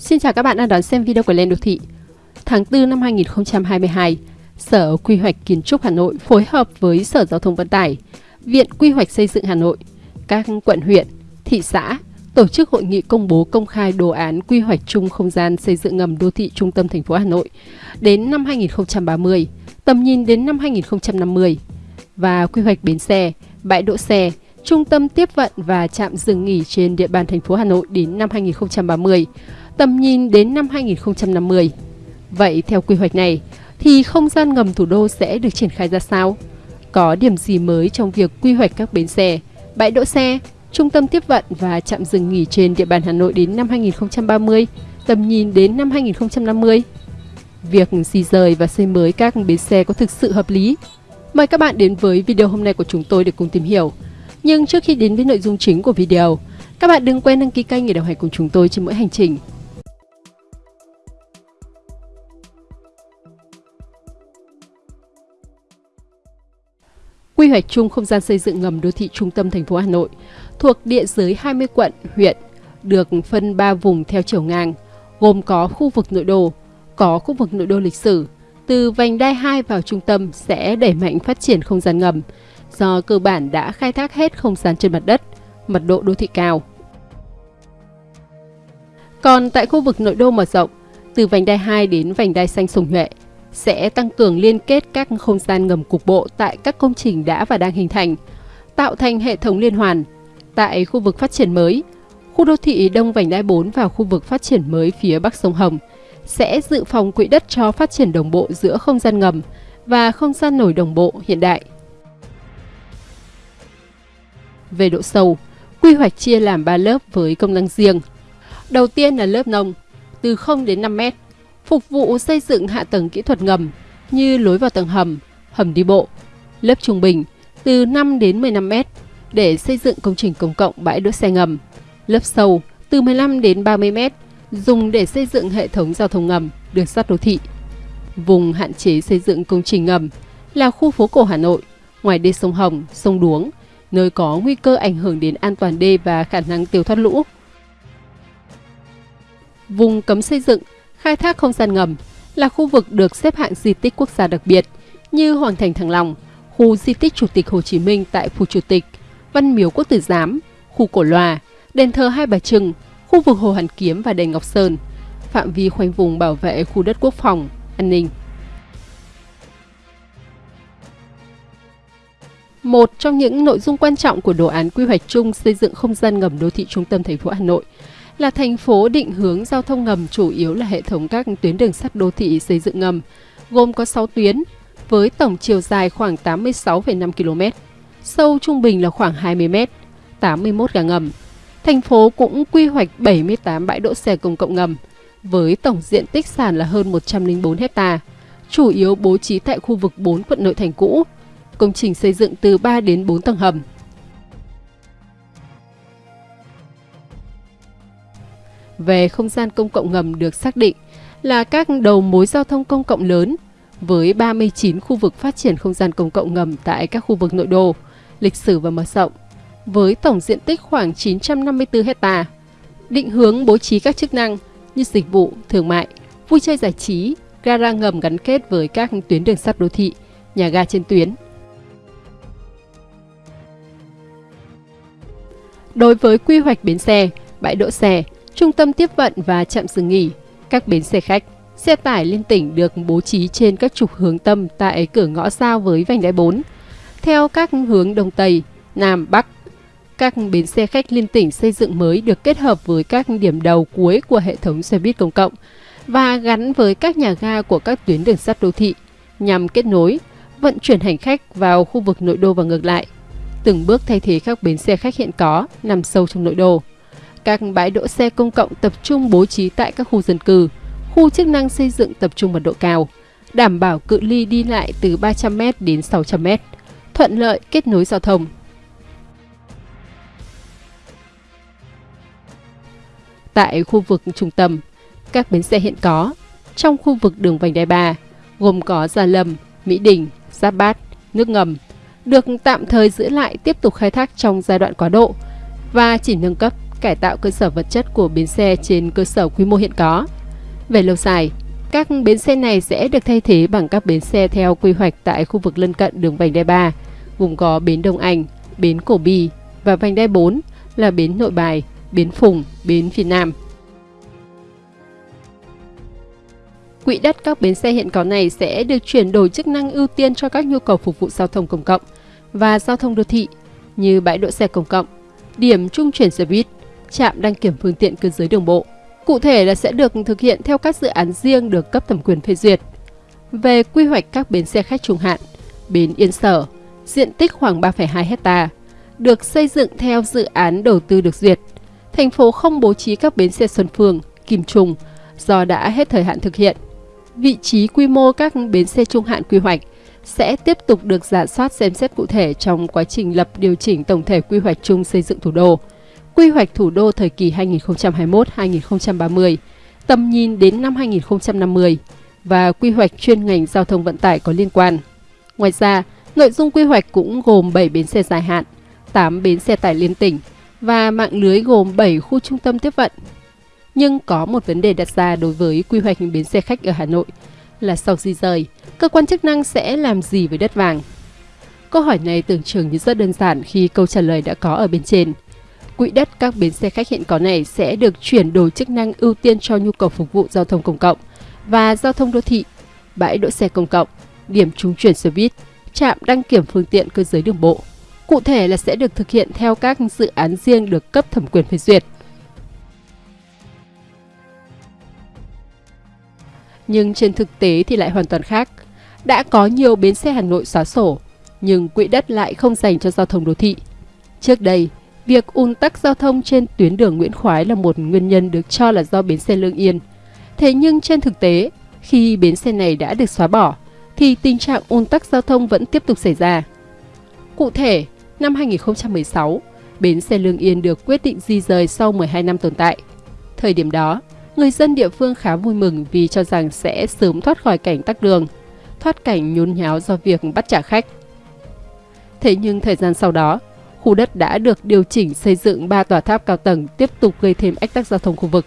Xin chào các bạn đang đón xem video của Lên Đô Thị. Tháng 4 năm 2022, Sở Quy hoạch Kiến trúc Hà Nội phối hợp với Sở Giao thông Vận tải, Viện Quy hoạch Xây dựng Hà Nội, các quận huyện, thị xã tổ chức hội nghị công bố công khai đồ án quy hoạch chung không gian xây dựng ngầm đô thị trung tâm thành phố Hà Nội đến năm 2030, tầm nhìn đến năm 2050 và quy hoạch bến xe, bãi đỗ xe, trung tâm tiếp vận và trạm dừng nghỉ trên địa bàn thành phố Hà Nội đến năm 2030, tầm nhìn đến năm 2050. Vậy theo quy hoạch này thì không gian ngầm thủ đô sẽ được triển khai ra sao? Có điểm gì mới trong việc quy hoạch các bến xe, bãi đỗ xe, trung tâm tiếp vận và trạm dừng nghỉ trên địa bàn Hà Nội đến năm 2030, tầm nhìn đến năm 2050? Việc di rời và xây mới các bến xe có thực sự hợp lý? Mời các bạn đến với video hôm nay của chúng tôi để cùng tìm hiểu. Nhưng trước khi đến với nội dung chính của video, các bạn đừng quên đăng ký kênh để đồng hành cùng chúng tôi trên mỗi hành trình. Quy hoạch chung không gian xây dựng ngầm đô thị trung tâm thành phố Hà Nội thuộc địa giới 20 quận, huyện, được phân 3 vùng theo chiều ngang, gồm có khu vực nội đô, có khu vực nội đô lịch sử, từ vành đai 2 vào trung tâm sẽ đẩy mạnh phát triển không gian ngầm, do cơ bản đã khai thác hết không gian trên mặt đất, mật độ đô thị cao. Còn tại khu vực nội đô mở rộng, từ vành đai 2 đến vành đai xanh Sùng Nhuệ, sẽ tăng cường liên kết các không gian ngầm cục bộ tại các công trình đã và đang hình thành, tạo thành hệ thống liên hoàn. Tại khu vực phát triển mới, khu đô thị Đông Vành Đai 4 và khu vực phát triển mới phía Bắc sông Hồng sẽ dự phòng quỹ đất cho phát triển đồng bộ giữa không gian ngầm và không gian nổi đồng bộ hiện đại. Về độ sâu, quy hoạch chia làm 3 lớp với công năng riêng. Đầu tiên là lớp nông, từ 0 đến 5 mét, phục vụ xây dựng hạ tầng kỹ thuật ngầm như lối vào tầng hầm, hầm đi bộ. Lớp trung bình từ 5 đến 15 mét để xây dựng công trình công cộng bãi đỗ xe ngầm. Lớp sâu từ 15 đến 30 mét dùng để xây dựng hệ thống giao thông ngầm, đường sắt đô thị. Vùng hạn chế xây dựng công trình ngầm là khu phố cổ Hà Nội, ngoài đê sông Hồng, sông Đuống, nơi có nguy cơ ảnh hưởng đến an toàn đê và khả năng tiêu thoát lũ. Vùng cấm xây dựng khai thác không gian ngầm là khu vực được xếp hạng di tích quốc gia đặc biệt như Hoàng thành Thăng Long, khu di tích Chủ tịch Hồ Chí Minh tại Phủ Chủ tịch, Văn miếu Quốc tử Giám, khu Cổ Loa, đền thờ Hai Bà Trưng, khu vực Hồ Hoàn Kiếm và đền Ngọc Sơn, phạm vi khoanh vùng bảo vệ khu đất quốc phòng, an ninh. Một trong những nội dung quan trọng của đồ án quy hoạch chung xây dựng không gian ngầm đô thị trung tâm thành phố Hà Nội là thành phố định hướng giao thông ngầm chủ yếu là hệ thống các tuyến đường sắt đô thị xây dựng ngầm, gồm có 6 tuyến, với tổng chiều dài khoảng 86,5 km, sâu trung bình là khoảng 20 m, 81 ga ngầm. Thành phố cũng quy hoạch 78 bãi đỗ xe công cộng ngầm, với tổng diện tích sàn là hơn 104 hecta, chủ yếu bố trí tại khu vực 4 quận nội thành cũ. Công trình xây dựng từ 3 đến 4 tầng hầm, về không gian công cộng ngầm được xác định là các đầu mối giao thông công cộng lớn với 39 khu vực phát triển không gian công cộng ngầm tại các khu vực nội đô, lịch sử và mở rộng, với tổng diện tích khoảng 954 hecta. Định hướng bố trí các chức năng như dịch vụ, thương mại, vui chơi giải trí, gara ngầm gắn kết với các tuyến đường sắt đô thị, nhà ga trên tuyến. Đối với quy hoạch bến xe, bãi đỗ xe, trung tâm tiếp vận và trạm dừng nghỉ, các bến xe khách, xe tải liên tỉnh được bố trí trên các trục hướng tâm tại cửa ngõ giao với vành đai 4. Theo các hướng Đông Tây, Nam, Bắc, các bến xe khách liên tỉnh xây dựng mới được kết hợp với các điểm đầu cuối của hệ thống xe buýt công cộng và gắn với các nhà ga của các tuyến đường sắt đô thị nhằm kết nối, vận chuyển hành khách vào khu vực nội đô và ngược lại, từng bước thay thế các bến xe khách hiện có nằm sâu trong nội đô. Các bãi đỗ xe công cộng tập trung bố trí tại các khu dân cư, khu chức năng xây dựng tập trung mật độ cao, đảm bảo cự ly đi lại từ 300m đến 600m, thuận lợi kết nối giao thông. Tại khu vực trung tâm, các bến xe hiện có trong khu vực đường vành đai 3 gồm có Gia Lâm, Mỹ Đình, Giáp Bát, nước ngầm được tạm thời giữ lại tiếp tục khai thác trong giai đoạn quá độ và chỉ nâng cấp cải tạo cơ sở vật chất của bến xe trên cơ sở quy mô hiện có. Về lâu dài, các bến xe này sẽ được thay thế bằng các bến xe theo quy hoạch tại khu vực lân cận đường vành đai 3, gồm có bến Đông Anh, bến Cổ Bi và vành đai 4 là bến Nội Bài, bến Phùng, bến phía Nam. Quỹ đất các bến xe hiện có này sẽ được chuyển đổi chức năng ưu tiên cho các nhu cầu phục vụ giao thông công cộng và giao thông đô thị như bãi đỗ xe công cộng, điểm trung chuyển xe buýt, trạm đăng kiểm phương tiện cơ giới đường bộ. Cụ thể là sẽ được thực hiện theo các dự án riêng được cấp thẩm quyền phê duyệt. Về quy hoạch các bến xe khách trung hạn, bến Yên Sở, diện tích khoảng 3,2 hecta, được xây dựng theo dự án đầu tư được duyệt. Thành phố không bố trí các bến xe Xuân Phương, Kim Trung do đã hết thời hạn thực hiện. Vị trí quy mô các bến xe trung hạn quy hoạch sẽ tiếp tục được giả soát xem xét cụ thể trong quá trình lập điều chỉnh tổng thể quy hoạch chung xây dựng thủ đô, quy hoạch thủ đô thời kỳ 2021-2030, tầm nhìn đến năm 2050 và quy hoạch chuyên ngành giao thông vận tải có liên quan. Ngoài ra, nội dung quy hoạch cũng gồm 7 bến xe dài hạn, 8 bến xe tải liên tỉnh và mạng lưới gồm 7 khu trung tâm tiếp vận. Nhưng có một vấn đề đặt ra đối với quy hoạch bến xe khách ở Hà Nội là sau di rời, cơ quan chức năng sẽ làm gì với đất vàng? Câu hỏi này tưởng chừng như rất đơn giản khi câu trả lời đã có ở bên trên. Quỹ đất các bến xe khách hiện có này sẽ được chuyển đổi chức năng ưu tiên cho nhu cầu phục vụ giao thông công cộng và giao thông đô thị, bãi đỗ xe công cộng, điểm trúng chuyển xe buýt, trạm đăng kiểm phương tiện cơ giới đường bộ. Cụ thể là sẽ được thực hiện theo các dự án riêng được cấp thẩm quyền phê duyệt. Nhưng trên thực tế thì lại hoàn toàn khác. Đã có nhiều bến xe Hà Nội xóa sổ, nhưng quỹ đất lại không dành cho giao thông đô thị. Trước đây, việc ùn tắc giao thông trên tuyến đường Nguyễn Khoái là một nguyên nhân được cho là do bến xe Lương Yên. Thế nhưng trên thực tế, khi bến xe này đã được xóa bỏ, thì tình trạng ùn tắc giao thông vẫn tiếp tục xảy ra. Cụ thể, năm 2016, bến xe Lương Yên được quyết định di rời sau 12 năm tồn tại. Thời điểm đó, người dân địa phương khá vui mừng vì cho rằng sẽ sớm thoát khỏi cảnh tắc đường, thoát cảnh nhốn nháo do việc bắt trả khách. Thế nhưng thời gian sau đó, khu đất đã được điều chỉnh xây dựng 3 tòa tháp cao tầng tiếp tục gây thêm ách tắc giao thông khu vực.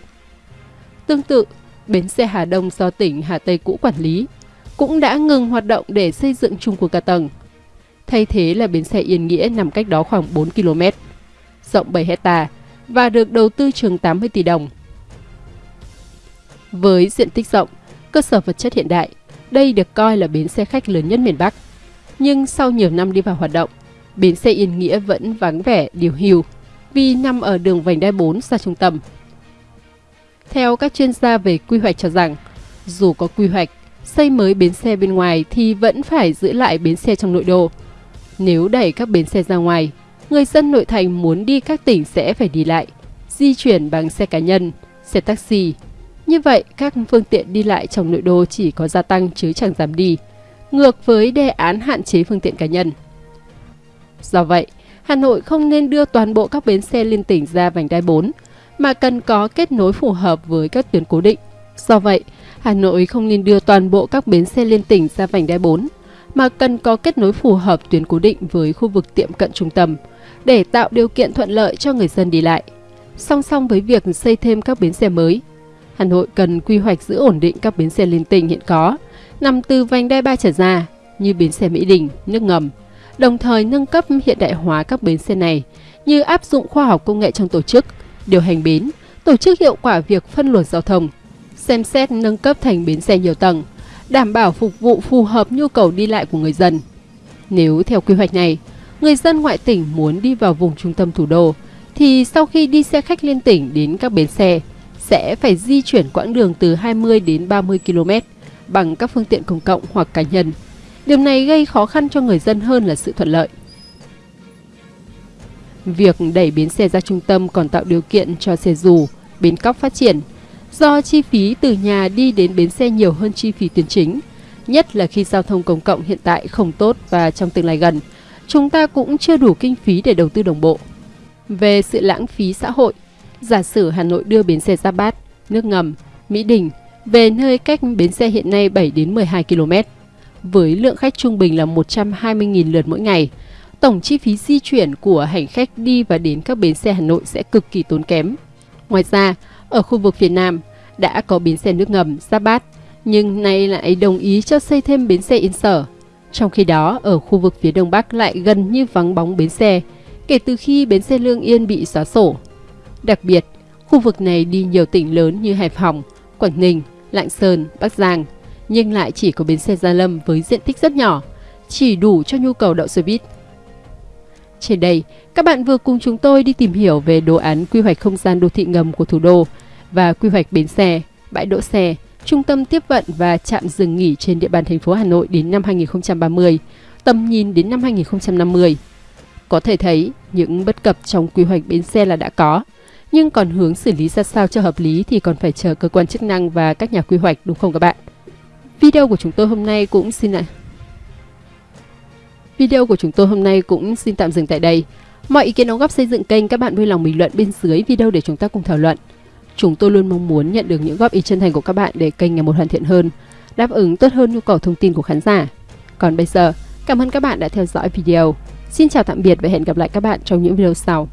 Tương tự, bến xe Hà Đông do tỉnh Hà Tây cũ quản lý cũng đã ngừng hoạt động để xây dựng chung của cả tầng. Thay thế là bến xe Yên Nghĩa nằm cách đó khoảng 4 km, rộng 7 hecta và được đầu tư trường 80 tỷ đồng. Với diện tích rộng, cơ sở vật chất hiện đại, đây được coi là bến xe khách lớn nhất miền Bắc. Nhưng sau nhiều năm đi vào hoạt động, bến xe Yên Nghĩa vẫn vắng vẻ điều hưu vì nằm ở đường vành đai 4 xa trung tâm. Theo các chuyên gia về quy hoạch cho rằng, dù có quy hoạch, xây mới bến xe bên ngoài thì vẫn phải giữ lại bến xe trong nội đô. Nếu đẩy các bến xe ra ngoài, người dân nội thành muốn đi các tỉnh sẽ phải đi lại, di chuyển bằng xe cá nhân, xe taxi. Như vậy, các phương tiện đi lại trong nội đô chỉ có gia tăng chứ chẳng giảm đi, ngược với đề án hạn chế phương tiện cá nhân. Do vậy, Hà Nội không nên đưa toàn bộ các bến xe liên tỉnh ra vành đai 4, mà cần có kết nối phù hợp với các tuyến cố định. Do vậy, Hà Nội không nên đưa toàn bộ các bến xe liên tỉnh ra vành đai 4, mà cần có kết nối phù hợp tuyến cố định với khu vực tiệm cận trung tâm để tạo điều kiện thuận lợi cho người dân đi lại. Song song với việc xây thêm các bến xe mới, Hà Nội cần quy hoạch giữ ổn định các bến xe liên tỉnh hiện có, nằm từ vành đai 3 trở ra như bến xe Mỹ Đình, nước ngầm, đồng thời nâng cấp hiện đại hóa các bến xe này như áp dụng khoa học công nghệ trong tổ chức, điều hành bến, tổ chức hiệu quả việc phân luồng giao thông, xem xét nâng cấp thành bến xe nhiều tầng, đảm bảo phục vụ phù hợp nhu cầu đi lại của người dân. Nếu theo quy hoạch này, người dân ngoại tỉnh muốn đi vào vùng trung tâm thủ đô, thì sau khi đi xe khách liên tỉnh đến các bến xe, sẽ phải di chuyển quãng đường từ 20 đến 30 km bằng các phương tiện công cộng hoặc cá nhân. Điều này gây khó khăn cho người dân hơn là sự thuận lợi. Việc đẩy bến xe ra trung tâm còn tạo điều kiện cho xe dù, bến cóc phát triển – do chi phí từ nhà đi đến bến xe nhiều hơn chi phí tuyến chính, nhất là khi giao thông công cộng hiện tại không tốt và trong tương lai gần, chúng ta cũng chưa đủ kinh phí để đầu tư đồng bộ. Về sự lãng phí xã hội, giả sử Hà Nội đưa bến xe ra Bát, nước ngầm, Mỹ Đình về nơi cách bến xe hiện nay 7 đến 12 km, với lượng khách trung bình là 120.000 lượt mỗi ngày, tổng chi phí di chuyển của hành khách đi và đến các bến xe Hà Nội sẽ cực kỳ tốn kém. Ngoài ra, ở khu vực phía Nam đã có bến xe nước ngầm Giáp Bát, nhưng nay lại đồng ý cho xây thêm bến xe Yên Sở. Trong khi đó, ở khu vực phía Đông Bắc lại gần như vắng bóng bến xe, kể từ khi bến xe Lương Yên bị xóa sổ. Đặc biệt, khu vực này đi nhiều tỉnh lớn như Hải Phòng, Quảng Ninh, Lạng Sơn, Bắc Giang, nhưng lại chỉ có bến xe Gia Lâm với diện tích rất nhỏ, chỉ đủ cho nhu cầu đậu xe buýt. Trên đây, các bạn vừa cùng chúng tôi đi tìm hiểu về đồ án quy hoạch không gian đô thị ngầm của thủ đô và quy hoạch bến xe, bãi đỗ xe, trung tâm tiếp vận và trạm dừng nghỉ trên địa bàn thành phố Hà Nội đến năm 2030, tầm nhìn đến năm 2050. Có thể thấy, những bất cập trong quy hoạch bến xe là đã có, nhưng còn hướng xử lý ra sao cho hợp lý thì còn phải chờ cơ quan chức năng và các nhà quy hoạch đúng không các bạn? Video của chúng tôi hôm nay cũng xin lại Video của chúng tôi hôm nay cũng xin tạm dừng tại đây. Mọi ý kiến đóng góp xây dựng kênh các bạn vui lòng bình luận bên dưới video để chúng ta cùng thảo luận. Chúng tôi luôn mong muốn nhận được những góp ý chân thành của các bạn để kênh ngày một hoàn thiện hơn, đáp ứng tốt hơn nhu cầu thông tin của khán giả. Còn bây giờ, cảm ơn các bạn đã theo dõi video. Xin chào tạm biệt và hẹn gặp lại các bạn trong những video sau.